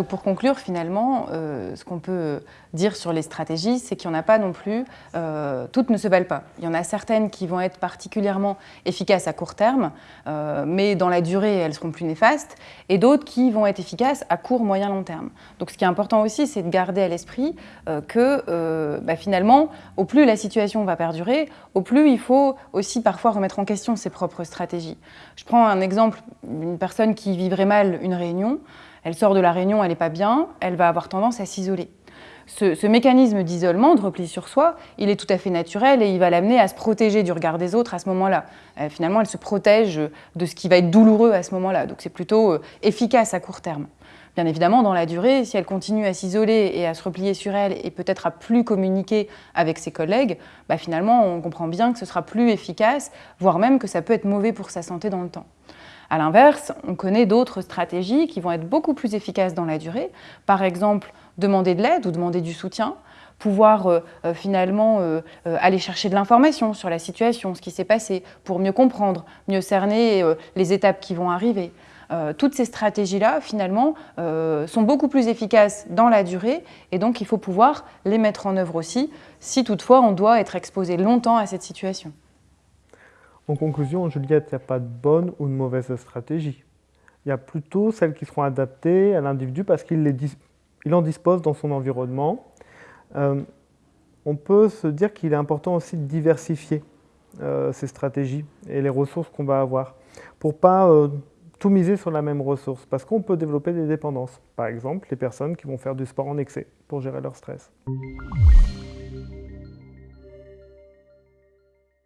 Donc pour conclure, finalement, euh, ce qu'on peut dire sur les stratégies, c'est qu'il n'y en a pas non plus, euh, toutes ne se valent pas. Il y en a certaines qui vont être particulièrement efficaces à court terme, euh, mais dans la durée, elles seront plus néfastes, et d'autres qui vont être efficaces à court, moyen, long terme. Donc ce qui est important aussi, c'est de garder à l'esprit que bah, finalement, au plus la situation va perdurer, au plus il faut aussi parfois remettre en question ses propres stratégies. Je prends un exemple, une personne qui vivrait mal une réunion, elle sort de la réunion, elle n'est pas bien, elle va avoir tendance à s'isoler. Ce, mécanisme d'isolement, de repli sur soi, il est tout à fait naturel et il va l'amener à se protéger du regard des autres à ce moment-là. Euh, finalement, elle se protège de ce qui va être douloureux à ce moment-là. Donc c'est plutôt euh, efficace à court terme. Bien évidemment, dans la durée, si elle continue à s'isoler et à se replier sur elle et peut-être à plus communiquer avec ses collègues, bah finalement, on comprend bien que ce sera plus efficace, voire même que ça peut être mauvais pour sa santé dans le temps. A l'inverse, on connaît d'autres stratégies qui vont être beaucoup plus efficaces dans la durée. Par exemple, demander de l'aide ou demander du soutien, pouvoir euh, euh, finalement euh, aller chercher de l'information sur la situation, ce qui s'est passé, pour mieux comprendre, mieux cerner les étapes qui vont arriver. toutes ces stratégies-là, finalement, sont beaucoup plus efficaces dans la durée et donc il faut pouvoir les mettre en œuvre aussi, si toutefois on doit être exposé longtemps à cette situation. En conclusion, Juliette, il n'y a pas de bonne ou de mauvaise stratégie. Il y a plutôt celles qui seront adaptées à l'individu parce qu'il en dispose dans son environnement. Euh, on peut se dire qu'il est important aussi de diversifier euh, ces stratégies et les ressources qu'on va avoir pour pas euh, tout miser sur la même ressource parce qu'on peut développer des dépendances. Par exemple, les personnes qui vont faire du sport en excès pour gérer leur stress.